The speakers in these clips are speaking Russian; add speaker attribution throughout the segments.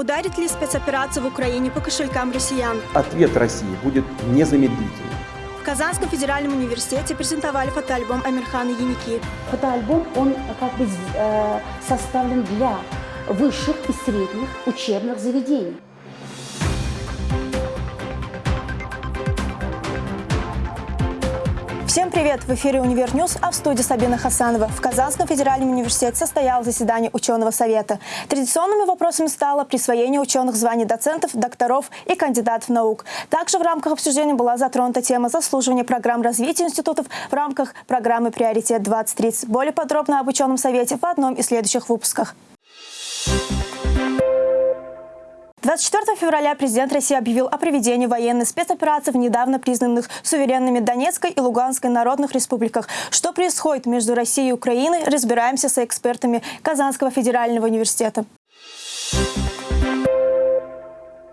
Speaker 1: Ударит ли спецоперация в Украине по кошелькам россиян?
Speaker 2: Ответ России будет незамедлительным.
Speaker 1: В Казанском федеральном университете презентовали фотоальбом Амирхана Еники.
Speaker 3: Фотоальбом, он как бы э, составлен для высших и средних учебных заведений.
Speaker 1: Всем привет! В эфире «Универ News», а в студии Сабина Хасанова. В Казанском федеральном университете состоялось заседание ученого совета. Традиционными вопросами стало присвоение ученых званий доцентов, докторов и кандидатов наук. Также в рамках обсуждения была затронута тема заслуживания программ развития институтов в рамках программы «Приоритет-2030». Более подробно об ученом совете в одном из следующих выпусках. 24 февраля президент России объявил о проведении военной спецоперации в недавно признанных суверенными Донецкой и Луганской народных республиках. Что происходит между Россией и Украиной, разбираемся с экспертами Казанского федерального университета.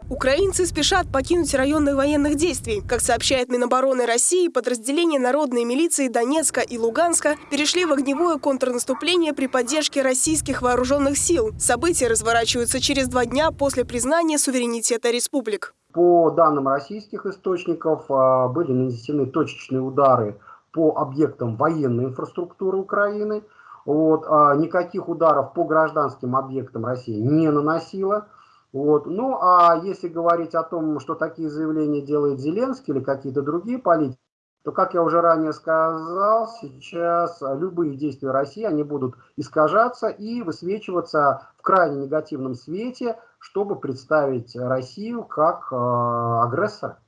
Speaker 1: Украинцы спешат покинуть районы военных действий. Как сообщает Минобороны России, подразделения народной милиции Донецка и Луганска перешли в огневое контрнаступление при поддержке российских вооруженных сил. События разворачиваются через два дня после признания суверенитета республик.
Speaker 4: По данным российских источников, а, были нанесены точечные удары по объектам военной инфраструктуры Украины. Вот, а никаких ударов по гражданским объектам Россия не наносила. Вот. Ну, а если говорить о том, что такие заявления делает Зеленский или какие-то другие политики, то, как я уже ранее сказал, сейчас любые действия России, они будут искажаться и высвечиваться в крайне негативном свете, чтобы представить Россию как э, агрессора.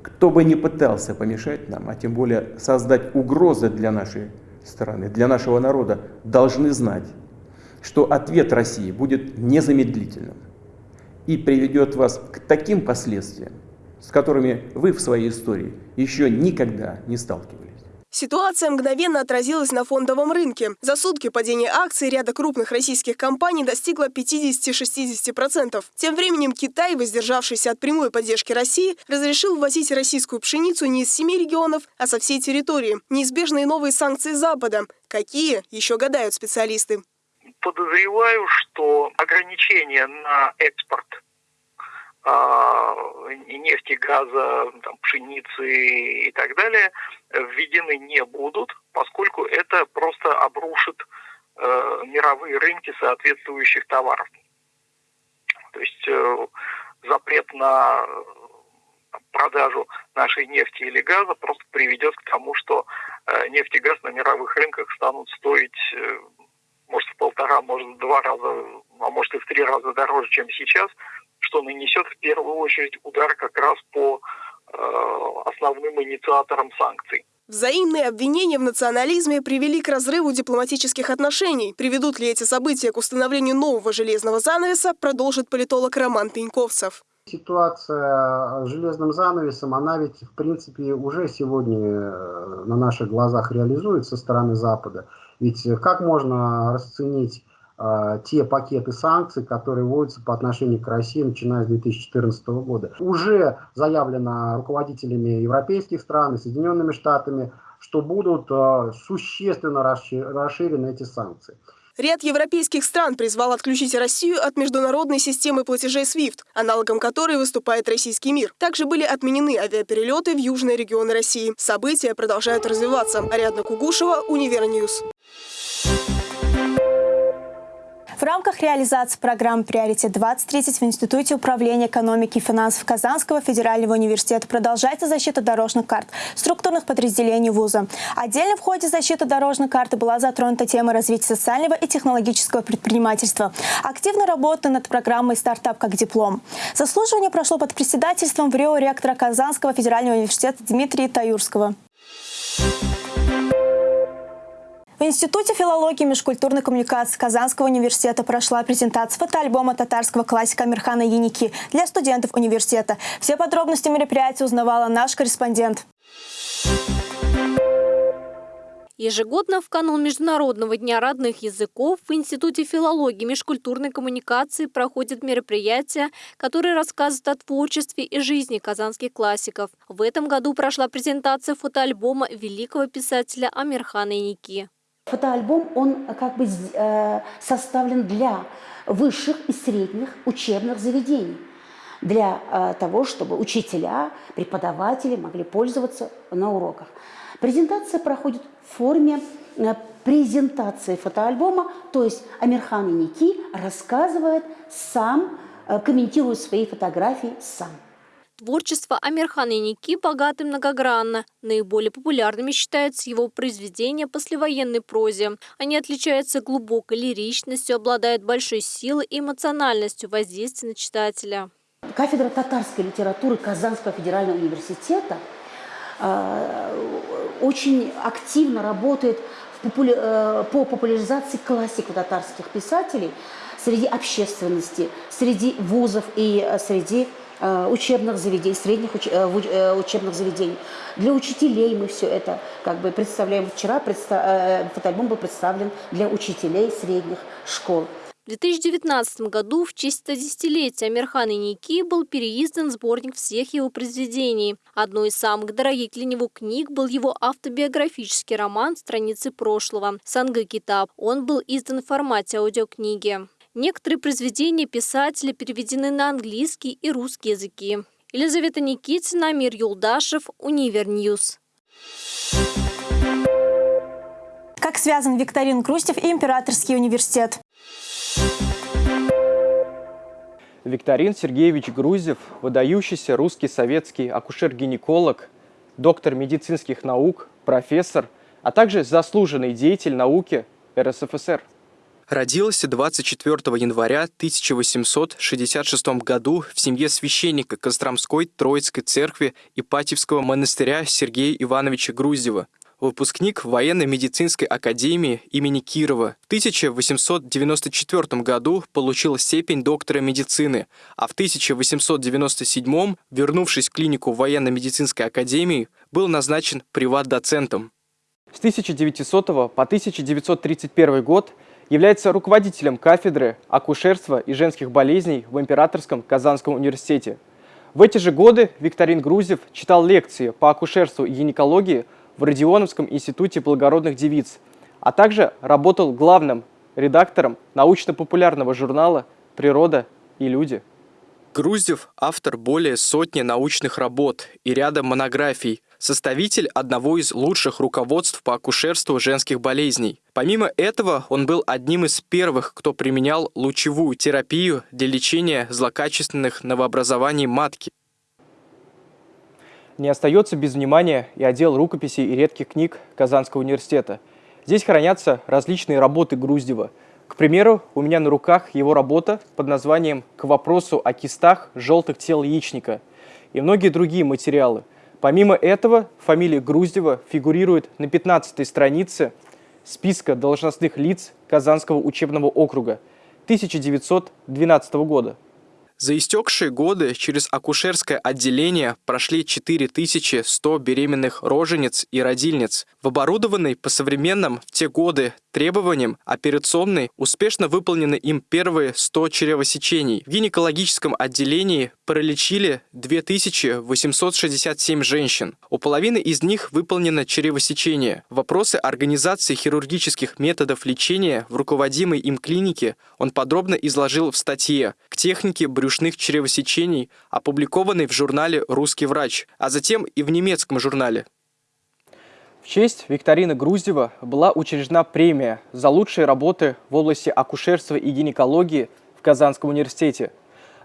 Speaker 2: Кто бы ни пытался помешать нам, а тем более создать угрозы для нашей страны, для нашего народа, должны знать, что ответ России будет незамедлительным и приведет вас к таким последствиям, с которыми вы в своей истории еще никогда не сталкивались.
Speaker 1: Ситуация мгновенно отразилась на фондовом рынке. За сутки падение акций ряда крупных российских компаний достигло 50-60%. Тем временем Китай, воздержавшийся от прямой поддержки России, разрешил ввозить российскую пшеницу не из семи регионов, а со всей территории. Неизбежные новые санкции Запада. Какие, еще гадают специалисты
Speaker 5: подозреваю, что ограничения на экспорт нефти, газа, там, пшеницы и так далее введены не будут, поскольку это просто обрушит э, мировые рынки соответствующих товаров. То есть э, запрет на продажу нашей нефти или газа просто приведет к тому, что э, нефть и газ на мировых рынках станут стоить э, может в полтора, может в два раза, а может и в три раза дороже, чем сейчас, что нанесет в первую очередь удар как раз по э, основным инициаторам санкций.
Speaker 1: Взаимные обвинения в национализме привели к разрыву дипломатических отношений. Приведут ли эти события к установлению нового железного занавеса, продолжит политолог Роман Пеньковцев.
Speaker 4: Ситуация с железным занавесом, она ведь в принципе уже сегодня э, на наших глазах реализуется со стороны Запада. Ведь как можно расценить те пакеты санкций, которые вводятся по отношению к России, начиная с 2014 года? Уже заявлено руководителями европейских стран и Соединенными Штатами, что будут э, существенно расширены эти санкции.
Speaker 1: Ряд европейских стран призвал отключить Россию от международной системы платежей SWIFT, аналогом которой выступает российский мир. Также были отменены авиаперелеты в южные регионы России. События продолжают развиваться. Ариадна Кугушева, Универ News. В рамках реализации программы «Приоритет-2030» в Институте управления экономики и финансов Казанского федерального университета продолжается защита дорожных карт структурных подразделений вуза. Отдельно в ходе защиты дорожной карты была затронута тема развития социального и технологического предпринимательства. Активно работа над программой «Стартап как диплом». Заслуживание прошло под председательством в Рио ректора Казанского федерального университета Дмитрия Таюрского. В Институте филологии и межкультурной коммуникации Казанского университета прошла презентация фотоальбома татарского классика Мирхана Яники для студентов университета. Все подробности мероприятия узнавала наш корреспондент.
Speaker 6: Ежегодно в канун Международного дня родных языков в Институте филологии и межкультурной коммуникации проходит мероприятие, которое рассказывает о творчестве и жизни казанских классиков. В этом году прошла презентация фотоальбома великого писателя Амирхана Яники.
Speaker 3: Фотоальбом, он как бы э, составлен для высших и средних учебных заведений для э, того, чтобы учителя, преподаватели могли пользоваться на уроках. Презентация проходит в форме э, презентации фотоальбома, то есть Амирхан Ники рассказывает сам, комментирует свои фотографии сам.
Speaker 6: Творчество Амирхана Ники богато и многогранно. Наиболее популярными считаются его произведения послевоенной прозе. Они отличаются глубокой лиричностью, обладают большой силой и эмоциональностью воздействия на читателя.
Speaker 3: Кафедра татарской литературы Казанского федерального университета э, очень активно работает э, по популяризации классиков татарских писателей среди общественности, среди вузов и э, среди учебных заведений, средних учебных заведений. Для учителей мы все это как бы представляем. Вчера предста фотоальбом был представлен для учителей средних школ.
Speaker 6: В 2019 году в честь 110-летия Амирхана Еники был переиздан сборник всех его произведений. Одной из самых дорогих для него книг был его автобиографический роман «Страницы прошлого» «Соңгы китап». Он был издан в формате аудиокниги. Некоторые произведения писателя переведены на английский и русский языки. Елизавета Никитина, Амир Юлдашев, Универ News.
Speaker 1: Как связан Викторин Крустев и Императорский университет?
Speaker 7: Викторин Сергеевич Грузев, выдающийся русский советский акушер-гинеколог, доктор медицинских наук, профессор, а также заслуженный деятель науки РСФСР.
Speaker 8: Родился 24 января 1866 году в семье священника Костромской Троицкой церкви Ипатьевского монастыря Сергея Ивановича Грузева – выпускник военно-медицинской академии имени Кирова. В 1894 году получил степень доктора медицины, а в 1897, вернувшись в клинику военно-медицинской академии, был назначен приват-доцентом.
Speaker 7: С 1900 по 1931 год является руководителем кафедры акушерства и женских болезней в Императорском Казанском университете. В эти же годы Викторин Грузев читал лекции по акушерству и гинекологии в Родионовском институте благородных девиц, а также работал главным редактором научно-популярного журнала «Природа и люди».
Speaker 8: Груздев – автор более сотни научных работ и ряда монографий, составитель одного из лучших руководств по акушерству женских болезней. Помимо этого, он был одним из первых, кто применял лучевую терапию для лечения злокачественных новообразований матки.
Speaker 7: Не остается без внимания и отдел рукописей и редких книг Казанского университета. Здесь хранятся различные работы Груздева. К примеру, у меня на руках его работа под названием «К вопросу о кистах желтых тел яичника» и многие другие материалы. Помимо этого, фамилия Груздева фигурирует на 15 странице списка должностных лиц Казанского учебного округа 1912 года.
Speaker 8: За истекшие годы через акушерское отделение прошли 4100 беременных рожениц и родильниц. В оборудованной по современным в те годы требованиям операционной успешно выполнены им первые 100 чревосечений. В гинекологическом отделении пролечили 2867 женщин. У половины из них выполнено чревосечение. Вопросы организации хирургических методов лечения в руководимой им клинике он подробно изложил в статье «К технике брюшных чревосечений», опубликованной в журнале «Русский врач», а затем и в немецком журнале.
Speaker 7: В честь Викторины Груздева была учреждена премия за лучшие работы в области акушерства и гинекологии в Казанском университете.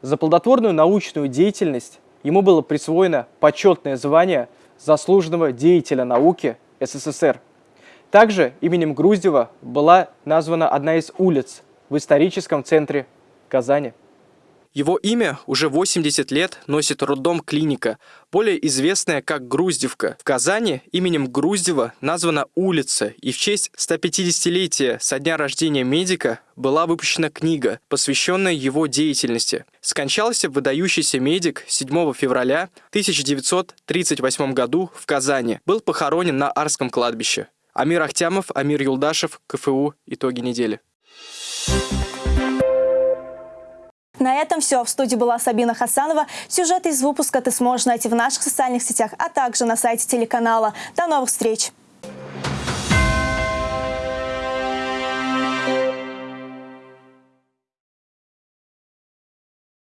Speaker 7: За плодотворную научную деятельность ему было присвоено почетное звание заслуженного деятеля науки СССР. Также именем Груздева была названа одна из улиц в историческом центре Казани.
Speaker 8: Его имя уже 80 лет носит роддом клиника, более известная как Груздевка. В Казани именем Груздева названа улица, и в честь 150-летия со дня рождения медика была выпущена книга, посвященная его деятельности. Скончался выдающийся медик 7 февраля 1938 году в Казани. Был похоронен на Арском кладбище. Амир Ахтямов, Амир Юлдашев, КФУ. Итоги недели.
Speaker 1: На этом все. В студии была Сабина Хасанова. Сюжеты из выпуска ты сможешь найти в наших социальных сетях, а также на сайте телеканала. До новых встреч!